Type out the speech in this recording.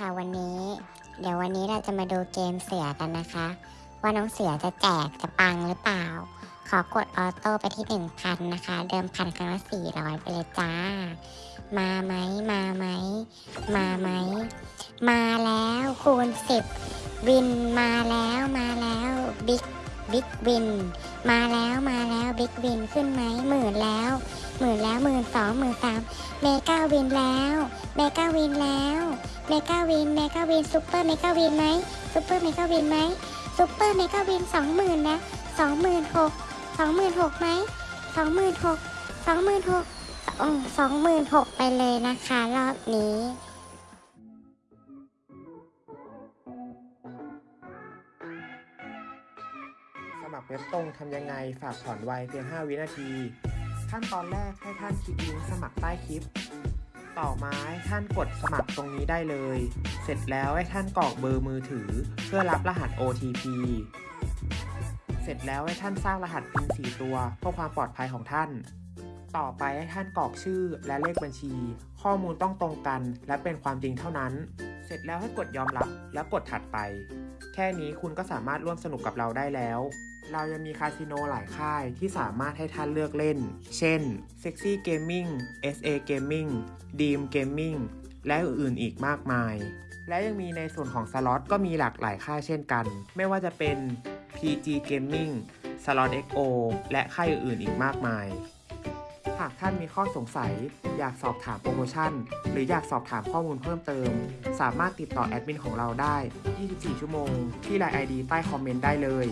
ค่ะวันนี้ เดี๋ยววันนี้เราจะมาดูเกมเสือกันนะคะ ว่าน้องเสือจะแจกจะปังหรือเปล่า ขอกด auto ไปที่ 1,000 นะคะ เดิมพันครั้งละ400 ไปเลยจ้า มาไหมมาไหมมาไหมมาแล้วคูณ 10 win มาแล้วมาแล้ว big big win มาแล้วมาแล้ว big win ขึ้นไหมหมื่นแล้วหมื่นแล้วหมื่นสองหมื่นสามmega win แล้ว mega win แล้ว mega win mega win super mega win ไหม super mega win ไหม super mega win สองหมื่นนะสองหมื่นหกสองหมื่นหกไหมสองหมื่นหกสองหมื่นหกสองหมื่นหกไปเลยนะคะรอบนี้สมัครเว็บตรงทำยังไงฝากถอนไวเพียง 5 วินาที ขั้นตอนแรกให้ท่านคลิกลิงก์สมัครใต้คลิป ต่อมาให้ท่านกดสมัครตรงนี้ได้เลย เสร็จแล้วให้ท่านกรอกเบอร์มือถือ เพื่อรับรหัส OTP เสร็จแล้วให้ท่านสร้างรหัส PIN 4 ตัวเพื่อความปลอดภัยของท่าน ต่อไปให้ท่านกรอกชื่อและเลขบัญชี ข้อมูลต้องตรงกัน และเป็นความจริงเท่านั้น เสร็จแล้วให้กดยอมรับแล้วกดถัดไป แค่นี้คุณก็สามารถร่วมสนุกกับเราได้แล้ว เรายังมีคาสิโนหลายค่ายที่สามารถให้ท่านเลือกเล่น เช่น Sexy Gaming SA Gaming Dream Gaming และอื่นๆอีกมากมาย และยังมีในส่วนของสล็อตก็มีหลากหลายค่ายเช่นกัน ไม่ว่าจะเป็น PG Gaming Slot XO และค่ายอื่นๆอีกมากมาย หากท่านมีข้อสงสัย อยากสอบถามโปรโมชั่น หรืออยากสอบถามข้อมูลเพิ่มเติม สามารถติดต่อแอดมินของเราได้ 24 ชั่วโมง ที่ไลน์ ID ใต้คอมเมนต์ได้เลย